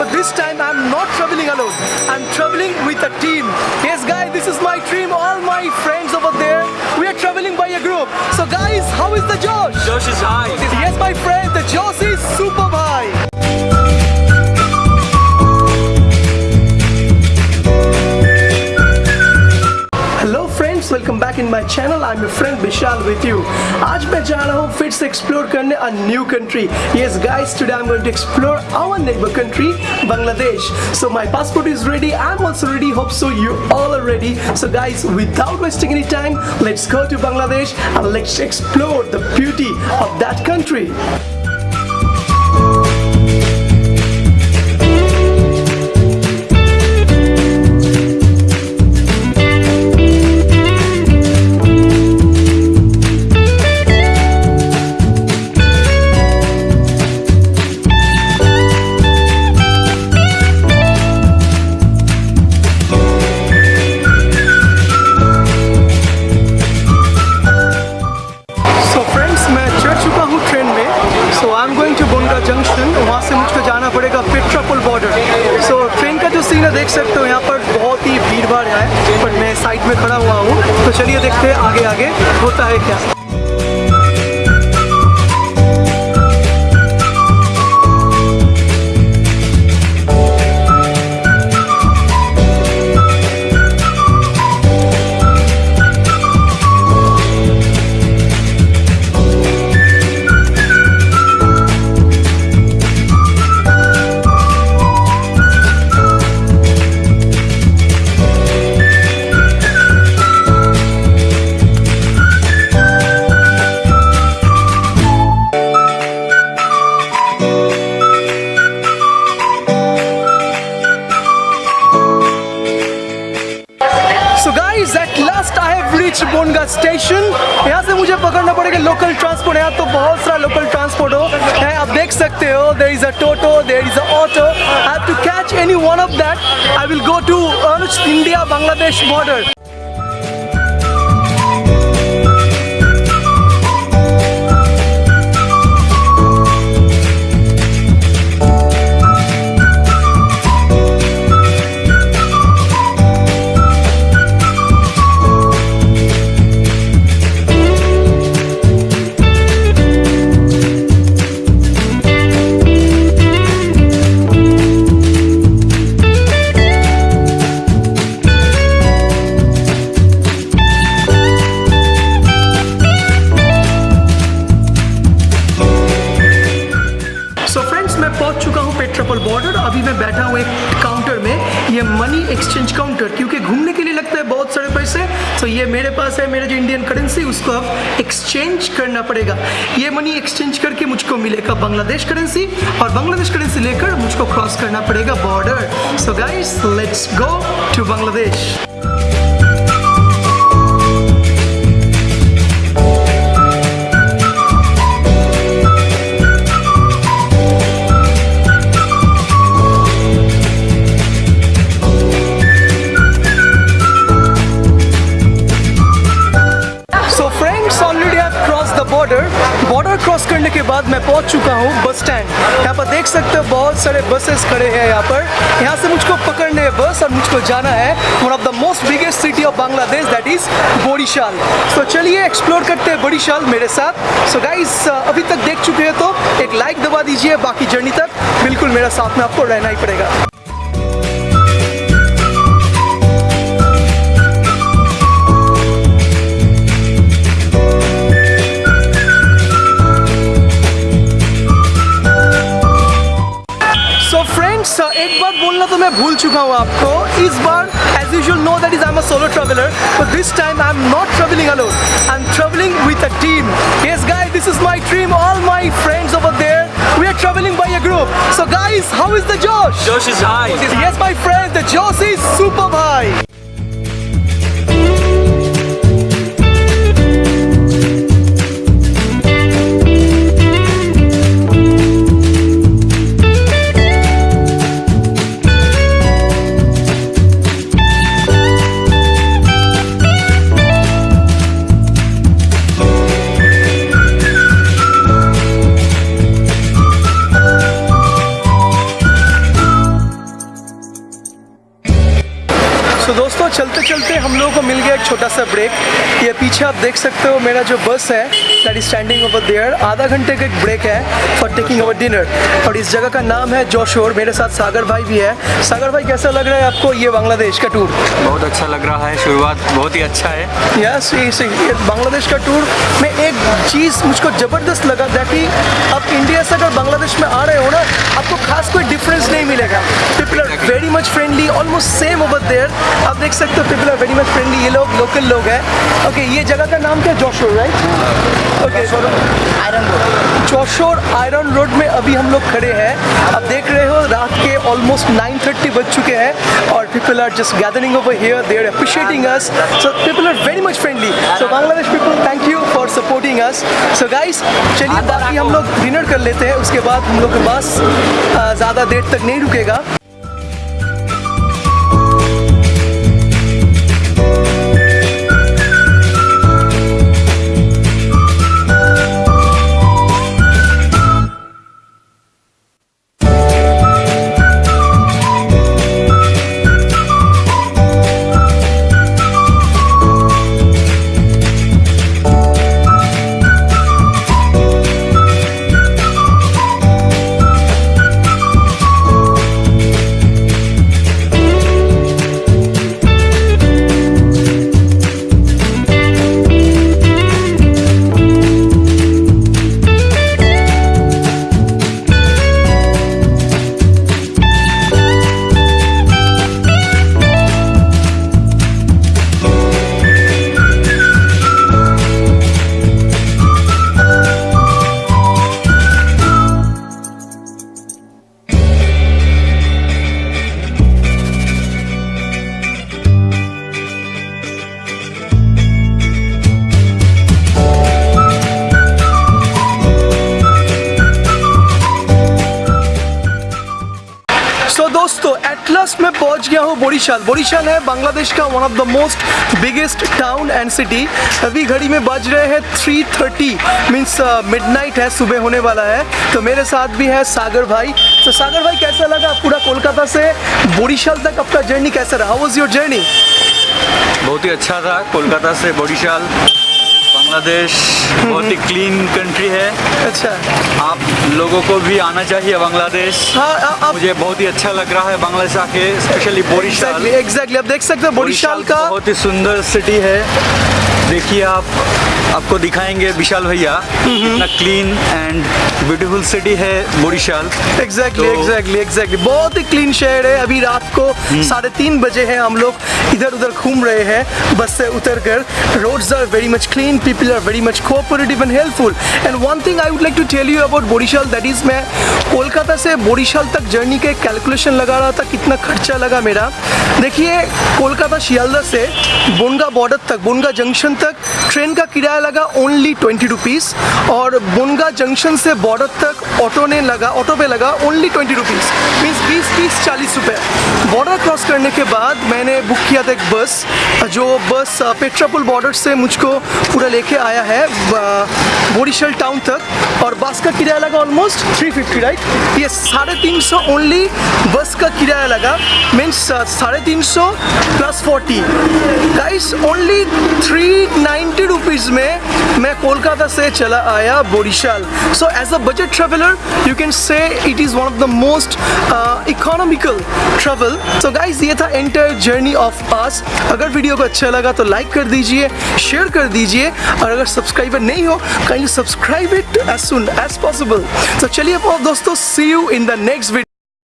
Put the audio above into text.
but this time I'm not traveling alone. I'm traveling with a team. Yes, guys, this is my dream. All my friends over there, we are traveling by a group. So, guys, how is the Josh? Josh is high. Yes, my friend, friends welcome back in my channel I am your friend Vishal with you आज मैं जा रहा हूँ फिर से explore करने a new country yes guys today I am going to explore our neighbour country Bangladesh so my passport is ready I am also ready hope so you all are ready so guys without wasting any time let's go to Bangladesh and let's explore the beauty of So I am going to Bongaon junction वहाँ से मुझको जाना पड़ेगा पेट्रापुल border so train का जो scene है, देख सकते हो, यहाँ पर बहुत ही भीड़ भाड़ है बट मैं साइड में खड़ा हुआ हूँ। तो चलिए देखते हैं आगे आगे होता है क्या। Last I have reach Bongaon station यहाँ से मुझे पकड़ना पड़ेगा लोकल ट्रांसपोर्ट यहाँ तो बहुत सारा लोकल ट्रांसपोर्ट हो। है, आप देख सकते हो there is a toto there is a auto I have to catch any one of that I will go to India Bangladesh border exchange counter क्योंकि घूमने के लिए लगता है बहुत सारे पैसे तो ये मेरे पास है, मेरा जो इंडियन करेंसी उसको अब एक्सचेंज करना पड़ेगा। ये मनी एक्सचेंज करके मुझको मिलेगा बांग्लादेश करेंसी और बांग्लादेश करेंसी लेकर मुझको क्रॉस करना पड़ेगा border so guys let's go to Bangladesh बाद मैं पहुँच चुका हूँ बस स्टैंड यहाँ पर देख सकते हो बहुत सारे बसेस खड़े हैं यहाँ पर. यहाँ से मुझको पकड़ने है बस और मुझको जाना है one of the most biggest city of Bangladesh that is Barishal तो चलिए एक्सप्लोर करते हैं बोरीशाल मेरे साथ. सो so गाइस अभी तक देख चुके हैं तो एक लाइक दबा दीजिए, बाकी जर्नी तक. बिल्कुल मेरा साथ में आपको रहना ही पड़ेगा. चुका हूँ आपको इस बार as usual know that is I am a solo traveller but this time I am not travelling alone I am travelling with a team yes guys this is my dream all my friends over there we are travelling by a group so guys how is the josh Josh is high. Yes, my friend, the Josh is super high. चलते चलते हम लोगों को मिल गया एक छोटा सा break ये पीछे आप देख सकते हो मेरा जो बस है that is standing over there आधा घंटे का एक ब्रेक है फॉर टेकिंग अवर डिनर और इस जगह का नाम है जोशोर मेरे साथ सागर भाई भी है। सागर भाई कैसा लग रहा है आपको ये बांग्लादेश का टूर बहुत अच्छा लग रहा है शुरुआत बहुत ही अच्छा है। यस ये बांग्लादेश का टूर में एक चीज़ मुझको ज़बरदस्त लगा दैट कि आप इंडिया से अगर बांग्लादेश में आ रहे हो ना आपको खास कोई डिफरेंस नहीं very much friendly almost same over there आप देख सकते हो people are very much friendly ये लोग लोकल लोग हैं। ओके ये जगह का नाम क्या? Jashore right okay iron road Jashore iron road में अभी हम लोग खड़े हैं। आप देख रहे हो रात के ऑलमोस्ट 9:30 बज चुके हैं और people are just gathering over here they are appreciating us so people are very much friendly so Bangladesh people thank you for supporting us so guys चलिए बाकी हम लोग डिनर कर लेते हैं। उसके बाद हम लोग के पास ज़्यादा देर तक नहीं रुकेगा। सो so, दोस्तों एटलस में पहुँच गया हूँ बोरीशाल। बोरीशाल है बांग्लादेश का one of the most biggest town and city अभी घड़ी में बज रहे हैं 3:30 मींस मिडनाइट है सुबह होने वाला है। तो मेरे साथ भी है सागर भाई। तो so, सागर भाई कैसा लगा पूरा कोलकाता से? बोरीशाल तक आपका जर्नी कैसा रहा? वाज योर जर्नी बहुत ही अच्छा था कोलकाता से बोरीशाल। बांग्लादेश बहुत ही क्लीन कंट्री है। अच्छा। आप लोगों को भी आना चाहिए बांग्लादेश। हाँ आ- आप मुझे बहुत ही अच्छा लग रहा है बांग्लादेश आके स्पेशली बोरीशाल। एग्जैक्टली आप देख सकते हो बोरीशाल का बहुत ही सुंदर सिटी है। देखिए आप आपको दिखाएँगे विशाल भैया। कितना क्लीन एंड ब्यूटीफुल सिटी है बोरीशाल। एग्जैक्टली एग्जैक्टली एग्जैक्टली बहुत ही क्लीन शहर है। अभी रात को साढ़े तीन बजे हैं हम लोग। इधर उधर घूम रहे हैं। बस से उतर कर roads are very much clean people are very much cooperative and helpful and one thing I would like to tell you about Barishal that is मैं कोलकाता से बोरीशाल तक जर्नी के कैलकुलेशन लगा रहा था कितना खर्चा लगा मेरा। देखिए कोलकाता शियालदा से बोनगा बॉर्डर तक बोनगा जंक्शन तक ट्रेन का किराया लगा ओनली ट्वेंटी रुपीज़ और बुनगा जंक्शन से बॉर्डर तक ऑटो ने लगा, ऑटो पे लगा ओनली ट्वेंटी रुपीज़ मीन्स बीस, तीस, चालीस रुपये बॉर्डर क्रॉस करने के बाद मैंने बुक किया था एक बस जो बस पेट्रापुल बॉर्डर से मुझको पूरा लेके आया है बोरीशल टाउन तक. और बस का किराया लगा ऑलमोस्ट थ्री फिफ्टी राइट ये साढ़े तीन सौ ओनली बस का किराया लगा. मीन्स साढ़े तीन सौ plus forty guys only three ninety rupees में मैं कोलकाता से चला आया Barishal so as a budget traveller you can say it is one of the most economical travel so guys ये था एंटायर जर्नी ऑफ़ पास अगर वीडियो को अच्छा लगा तो लाइक कर दीजिए शेयर कर दीजिए। और अगर सब्सक्राइबर नहीं हो kindly subscribe it as soon as possible तो चलिए दोस्तों see you in the next video